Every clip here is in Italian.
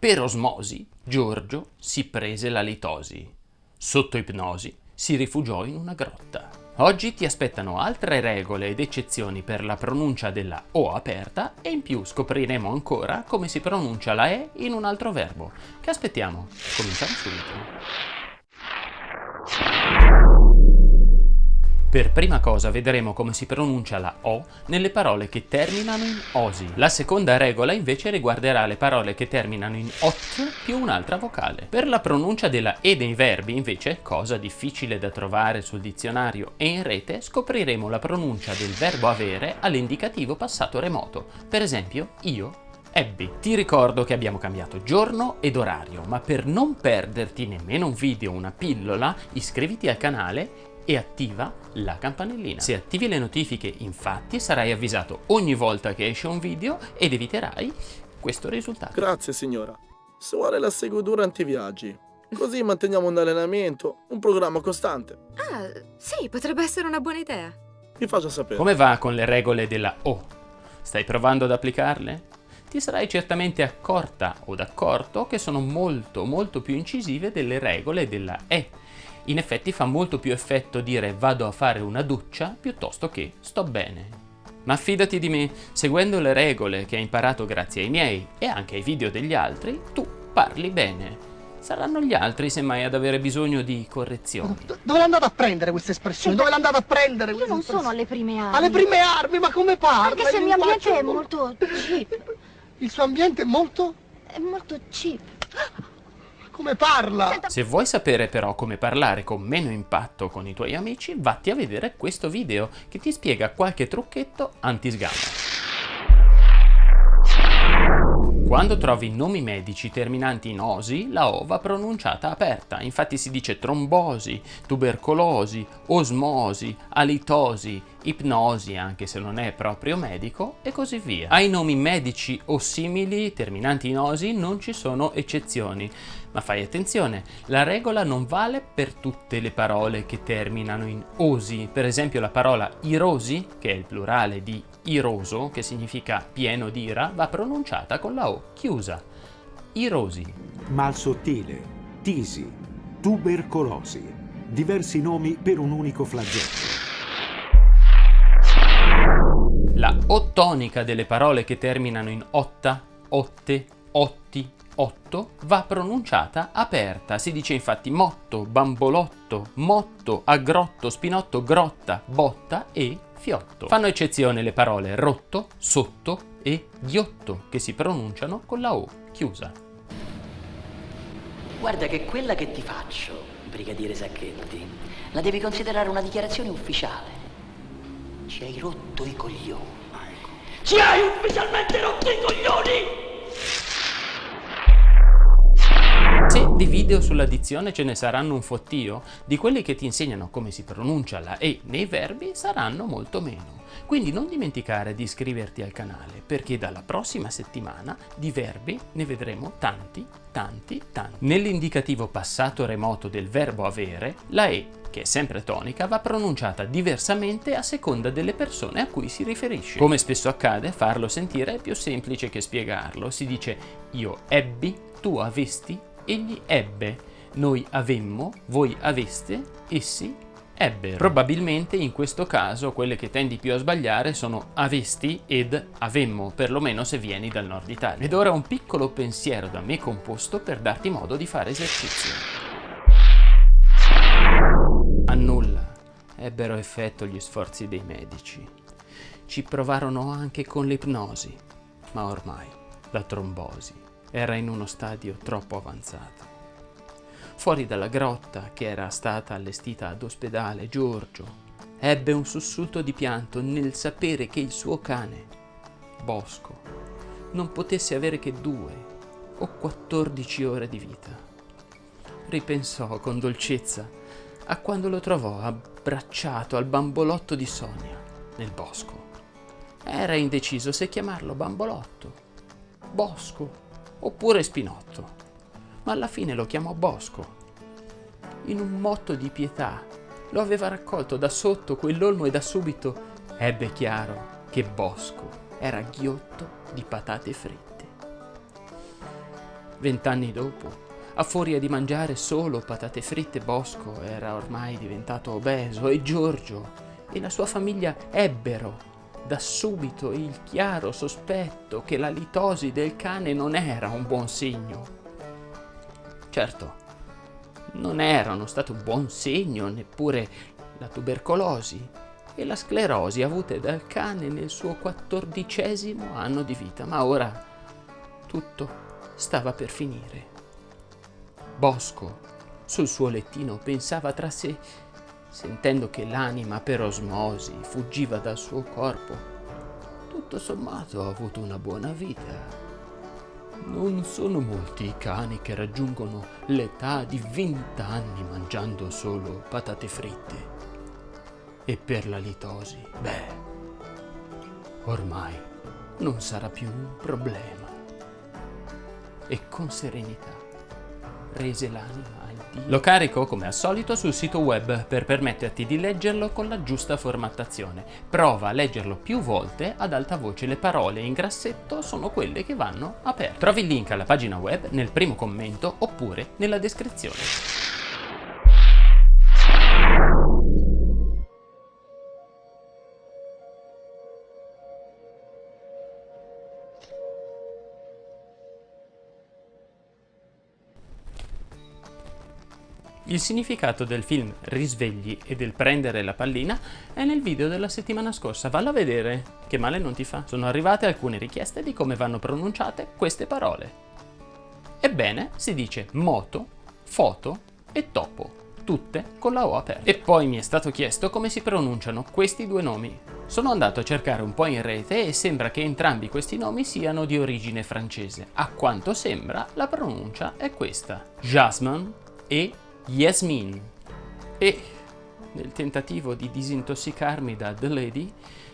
Per osmosi, Giorgio si prese la litosi. Sotto ipnosi, si rifugiò in una grotta. Oggi ti aspettano altre regole ed eccezioni per la pronuncia della O aperta e in più scopriremo ancora come si pronuncia la E in un altro verbo. Che aspettiamo? Cominciamo subito. Per prima cosa vedremo come si pronuncia la O nelle parole che terminano in osi. La seconda regola invece riguarderà le parole che terminano in ot più un'altra vocale. Per la pronuncia della E dei verbi invece, cosa difficile da trovare sul dizionario e in rete, scopriremo la pronuncia del verbo avere all'indicativo passato remoto. Per esempio, io ebbi. Ti ricordo che abbiamo cambiato giorno ed orario, ma per non perderti nemmeno un video o una pillola, iscriviti al canale e attiva la campanellina. Se attivi le notifiche infatti sarai avvisato ogni volta che esce un video ed eviterai questo risultato. Grazie signora. Se vuole la seguo durante i viaggi. Così manteniamo un allenamento, un programma costante. Ah, sì, potrebbe essere una buona idea. Vi faccio sapere. Come va con le regole della O? Stai provando ad applicarle? Ti sarai certamente accorta o d'accorto che sono molto molto più incisive delle regole della E in effetti fa molto più effetto dire vado a fare una doccia piuttosto che sto bene. Ma fidati di me, seguendo le regole che hai imparato grazie ai miei e anche ai video degli altri, tu parli bene. Saranno gli altri semmai ad avere bisogno di correzioni. Dove l'andate a prendere queste espressioni? Dove l'andate a prendere Io non sono alle prime armi. Alle prime armi? Ma come parla? Anche se il mio ambiente è molto cheap. Il suo ambiente è molto? È molto cheap. Come parla? Se vuoi sapere però come parlare con meno impatto con i tuoi amici, vatti a vedere questo video che ti spiega qualche trucchetto anti-sgamma. Quando trovi nomi medici terminanti in osi, la O va pronunciata aperta, infatti si dice trombosi, tubercolosi, osmosi, alitosi, ipnosi anche se non è proprio medico e così via. Ai nomi medici o simili terminanti in osi non ci sono eccezioni, ma fai attenzione, la regola non vale per tutte le parole che terminano in osi, per esempio la parola irosi, che è il plurale di iroso, che significa pieno d'ira, va pronunciata con la O chiusa. Irosi. Mal sottile, tisi, tubercolosi, diversi nomi per un unico flagello. Tonica delle parole che terminano in otta, otte, otti, otto va pronunciata aperta. Si dice infatti motto, bambolotto, motto, aggrotto, spinotto, grotta, botta e fiotto. Fanno eccezione le parole rotto, sotto e ghiotto che si pronunciano con la O chiusa. Guarda che quella che ti faccio, brigadiere Sacchetti, la devi considerare una dichiarazione ufficiale. Ci hai rotto i coglioni. Ci hai ufficialmente rotto i coglioni! Di video sulla dizione ce ne saranno un fottio, di quelli che ti insegnano come si pronuncia la E nei verbi saranno molto meno. Quindi non dimenticare di iscriverti al canale, perché dalla prossima settimana di verbi ne vedremo tanti, tanti, tanti. Nell'indicativo passato remoto del verbo avere, la E che è sempre tonica, va pronunciata diversamente a seconda delle persone a cui si riferisce. Come spesso accade, farlo sentire è più semplice che spiegarlo. Si dice io ebbi, tu avesti, egli ebbe, noi avemmo, voi aveste, essi ebbero. Probabilmente in questo caso quelle che tendi più a sbagliare sono avesti ed avemmo, perlomeno se vieni dal nord Italia. Ed ora un piccolo pensiero da me composto per darti modo di fare esercizio. A nulla ebbero effetto gli sforzi dei medici. Ci provarono anche con l'ipnosi, ma ormai la trombosi era in uno stadio troppo avanzato. Fuori dalla grotta, che era stata allestita ad ospedale, Giorgio ebbe un sussulto di pianto nel sapere che il suo cane, Bosco, non potesse avere che due o quattordici ore di vita. Ripensò con dolcezza a quando lo trovò abbracciato al bambolotto di Sonia nel bosco. Era indeciso se chiamarlo bambolotto, bosco oppure Spinotto, ma alla fine lo chiamò Bosco. In un motto di pietà lo aveva raccolto da sotto quell'olmo e da subito ebbe chiaro che Bosco era ghiotto di patate fritte. Vent'anni dopo, a furia di mangiare solo patate fritte, Bosco era ormai diventato obeso e Giorgio e la sua famiglia ebbero da subito il chiaro sospetto che la litosi del cane non era un buon segno. Certo, non erano stato un buon segno neppure la tubercolosi e la sclerosi avute dal cane nel suo quattordicesimo anno di vita, ma ora tutto stava per finire. Bosco, sul suo lettino, pensava tra sé, sentendo che l'anima per osmosi fuggiva dal suo corpo. Tutto sommato ho avuto una buona vita. Non sono molti i cani che raggiungono l'età di vent'anni mangiando solo patate fritte. E per la litosi, beh, ormai non sarà più un problema. E con serenità rese l'anima al Dio. Lo carico come al solito sul sito web per permetterti di leggerlo con la giusta formattazione. Prova a leggerlo più volte ad alta voce, le parole in grassetto sono quelle che vanno aperte. Trovi il link alla pagina web nel primo commento oppure nella descrizione. Il significato del film Risvegli e del prendere la pallina è nel video della settimana scorsa, vallo a vedere, che male non ti fa. Sono arrivate alcune richieste di come vanno pronunciate queste parole. Ebbene, si dice moto, foto e topo, tutte con la O aperta. E poi mi è stato chiesto come si pronunciano questi due nomi. Sono andato a cercare un po' in rete e sembra che entrambi questi nomi siano di origine francese. A quanto sembra, la pronuncia è questa. Jasmine e Yasmin e nel tentativo di disintossicarmi da The Lady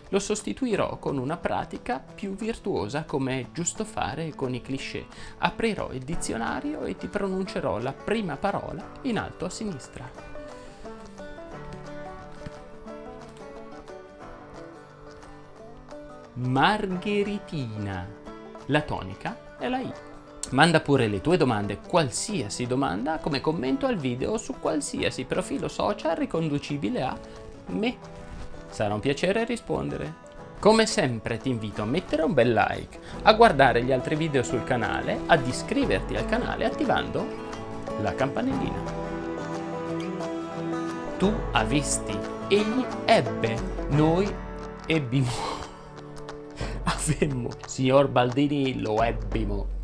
lo sostituirò con una pratica più virtuosa come è giusto fare con i cliché. Aprirò il dizionario e ti pronuncerò la prima parola in alto a sinistra. Margheritina. La tonica è la I. Manda pure le tue domande, qualsiasi domanda, come commento al video su qualsiasi profilo social riconducibile a me. Sarà un piacere rispondere. Come sempre ti invito a mettere un bel like, a guardare gli altri video sul canale, ad iscriverti al canale attivando la campanellina. Tu avisti, egli ebbe, noi ebbimo. Avemmo, signor Baldini lo ebbimo.